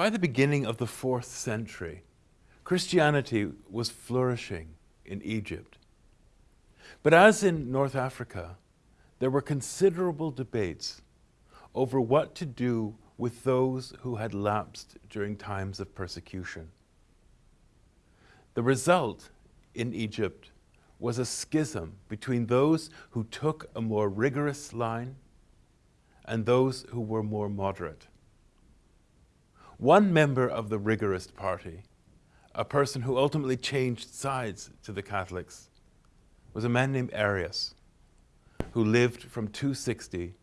By the beginning of the fourth century, Christianity was flourishing in Egypt. But as in North Africa, there were considerable debates over what to do with those who had lapsed during times of persecution. The result in Egypt was a schism between those who took a more rigorous line and those who were more moderate. One member of the rigorist party, a person who ultimately changed sides to the Catholics, was a man named Arius, who lived from 260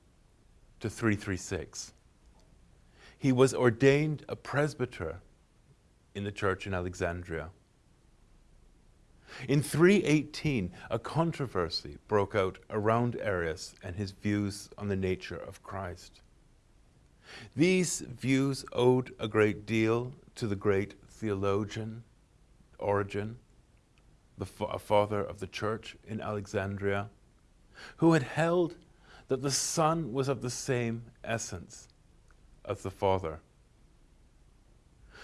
to 336. He was ordained a presbyter in the church in Alexandria. In 318, a controversy broke out around Arius and his views on the nature of Christ. These views owed a great deal to the great theologian Origen, the fa father of the church in Alexandria, who had held that the Son was of the same essence as the Father.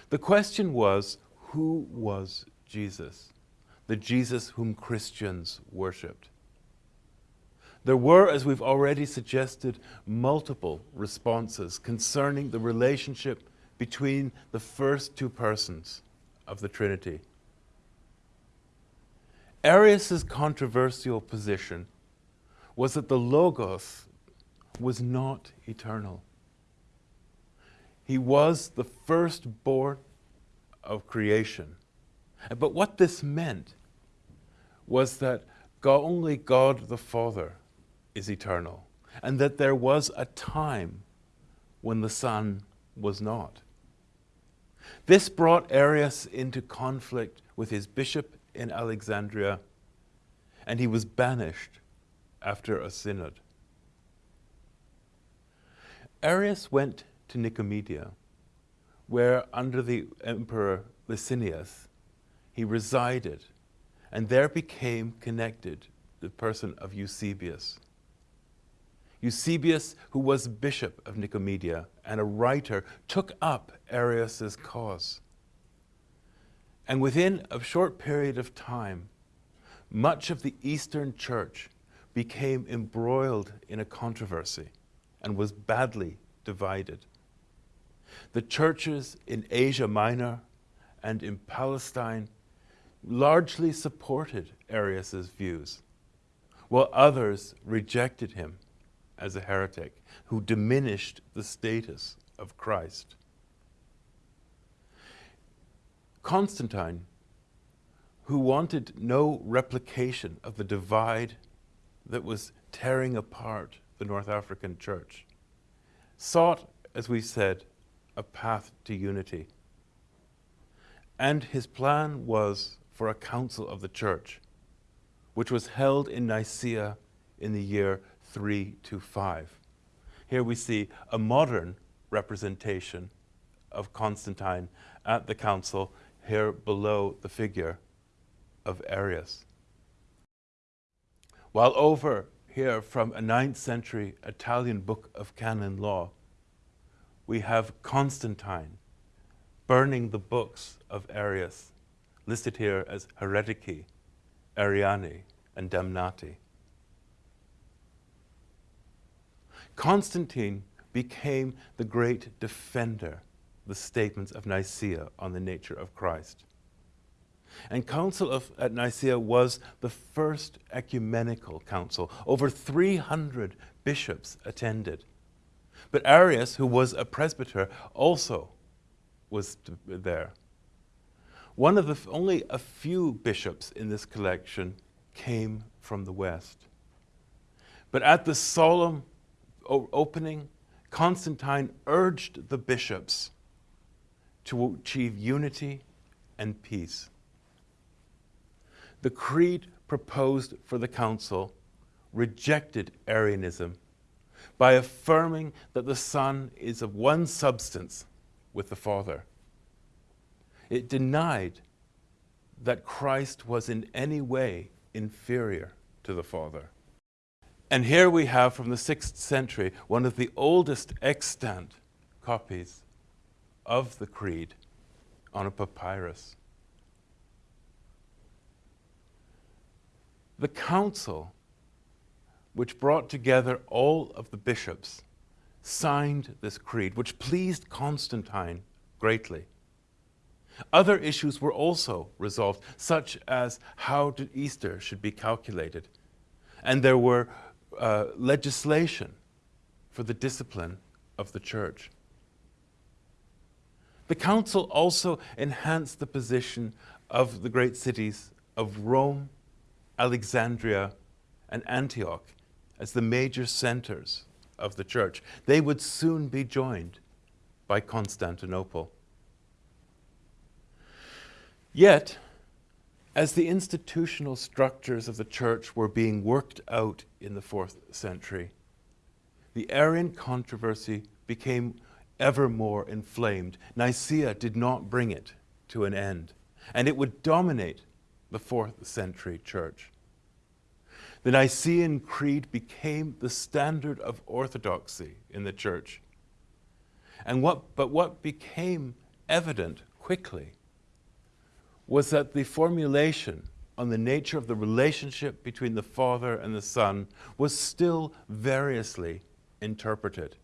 The question was, who was Jesus? The Jesus whom Christians worshipped. There were, as we've already suggested, multiple responses concerning the relationship between the first two persons of the Trinity. Arius's controversial position was that the Logos was not eternal. He was the firstborn of creation. But what this meant was that God, only God the Father is eternal, and that there was a time when the Son was not. This brought Arius into conflict with his bishop in Alexandria, and he was banished after a synod. Arius went to Nicomedia, where under the emperor Licinius, he resided, and there became connected the person of Eusebius. Eusebius, who was bishop of Nicomedia and a writer, took up Arius's cause. And within a short period of time, much of the Eastern Church became embroiled in a controversy and was badly divided. The churches in Asia Minor and in Palestine largely supported Arius's views, while others rejected him as a heretic who diminished the status of Christ. Constantine, who wanted no replication of the divide that was tearing apart the North African church, sought, as we said, a path to unity. And his plan was for a council of the church, which was held in Nicaea in the year 3 to 5. Here we see a modern representation of Constantine at the council, here below the figure of Arius. While over here from a 9th century Italian book of canon law, we have Constantine burning the books of Arius, listed here as heretici, Ariani, and damnati. Constantine became the great defender of the statements of Nicaea on the nature of Christ. And Council of, at Nicaea was the first ecumenical council. Over 300 bishops attended. But Arius, who was a presbyter, also was there. One of the only a few bishops in this collection came from the West. But at the solemn opening, Constantine urged the bishops to achieve unity and peace. The creed proposed for the council rejected Arianism by affirming that the Son is of one substance with the Father. It denied that Christ was in any way inferior to the Father. And here we have from the 6th century one of the oldest extant copies of the creed on a papyrus. The council, which brought together all of the bishops, signed this creed, which pleased Constantine greatly. Other issues were also resolved, such as how Easter should be calculated. And there were uh, legislation for the discipline of the church. The council also enhanced the position of the great cities of Rome, Alexandria, and Antioch as the major centers of the church. They would soon be joined by Constantinople. Yet, as the institutional structures of the church were being worked out in the fourth century, the Arian controversy became ever more inflamed. Nicaea did not bring it to an end, and it would dominate the fourth century church. The Nicene Creed became the standard of orthodoxy in the church. And what, but what became evident quickly was that the formulation on the nature of the relationship between the Father and the Son was still variously interpreted.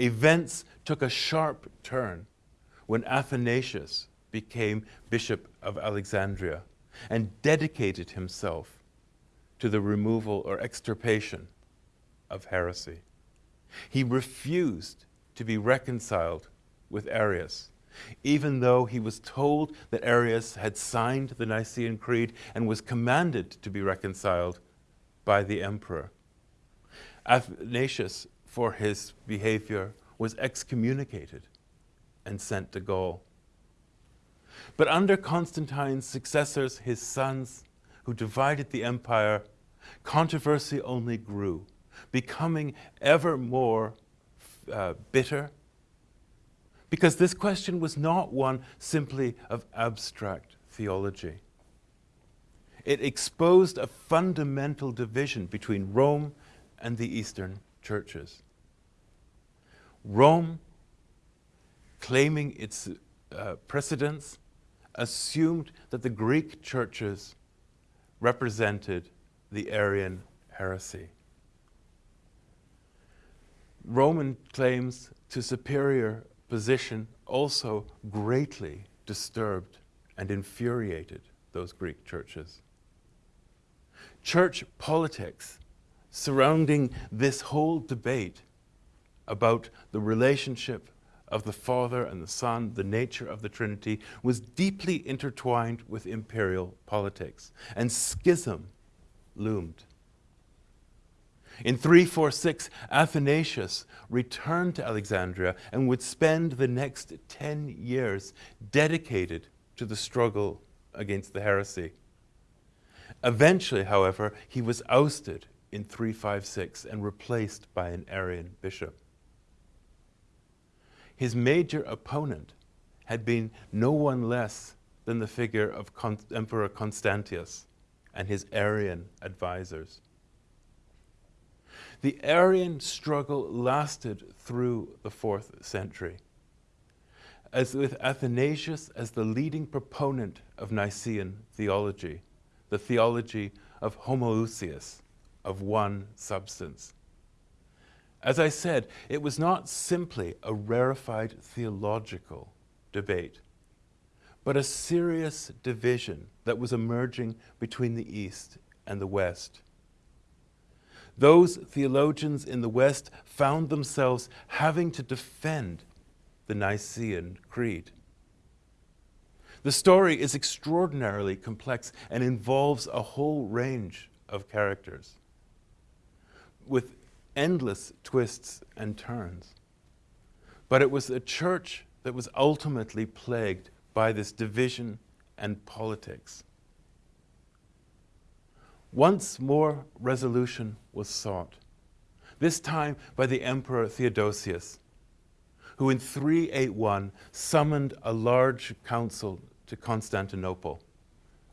Events took a sharp turn when Athanasius became Bishop of Alexandria and dedicated himself to the removal or extirpation of heresy. He refused to be reconciled with Arius, even though he was told that Arius had signed the Nicene Creed and was commanded to be reconciled by the emperor. Athanasius, for his behavior, was excommunicated and sent to Gaul. But under Constantine's successors, his sons, who divided the empire, controversy only grew, becoming ever more uh, bitter, because this question was not one simply of abstract theology. It exposed a fundamental division between Rome and the Eastern churches. Rome, claiming its uh, precedence, assumed that the Greek churches represented the Arian heresy. Roman claims to superior position also greatly disturbed and infuriated those Greek churches. Church politics surrounding this whole debate about the relationship of the Father and the Son, the nature of the Trinity, was deeply intertwined with imperial politics, and schism loomed. In 346, Athanasius returned to Alexandria and would spend the next 10 years dedicated to the struggle against the heresy. Eventually, however, he was ousted in 356 and replaced by an Arian bishop. His major opponent had been no one less than the figure of Con Emperor Constantius and his Arian advisors. The Arian struggle lasted through the fourth century, as with Athanasius as the leading proponent of Nicene theology, the theology of homoousios, of one substance. As I said, it was not simply a rarefied theological debate, but a serious division that was emerging between the East and the West. Those theologians in the West found themselves having to defend the Nicene Creed. The story is extraordinarily complex and involves a whole range of characters with endless twists and turns. But it was a church that was ultimately plagued by this division and politics. Once more resolution was sought, this time by the Emperor Theodosius, who in 381 summoned a large council to Constantinople,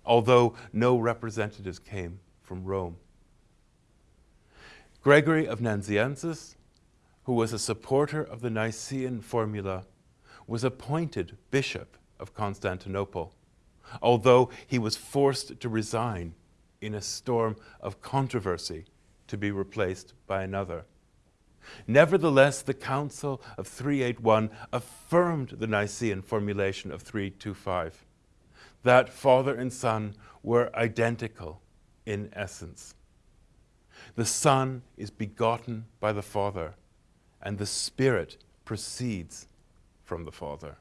although no representatives came from Rome. Gregory of Nazianzus, who was a supporter of the Nicene formula, was appointed Bishop of Constantinople, although he was forced to resign in a storm of controversy to be replaced by another. Nevertheless, the Council of 381 affirmed the Nicene formulation of 325, that Father and Son were identical in essence. The Son is begotten by the Father, and the Spirit proceeds from the Father.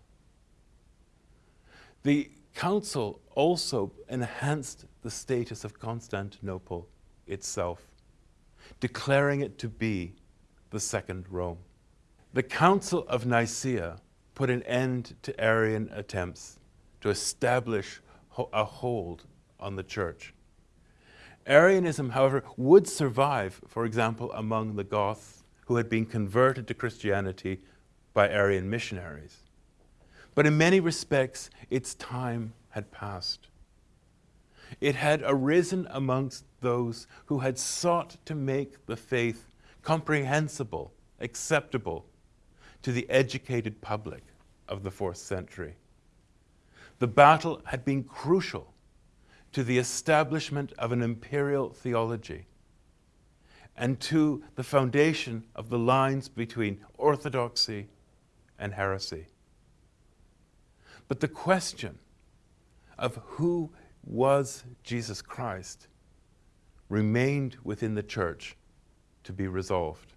The Council also enhanced the status of Constantinople itself, declaring it to be the Second Rome. The Council of Nicaea put an end to Arian attempts to establish a hold on the church. Arianism, however, would survive, for example, among the Goths who had been converted to Christianity by Arian missionaries. But in many respects, its time had passed. It had arisen amongst those who had sought to make the faith comprehensible, acceptable to the educated public of the fourth century. The battle had been crucial to the establishment of an imperial theology and to the foundation of the lines between orthodoxy and heresy. But the question of who was Jesus Christ remained within the church to be resolved.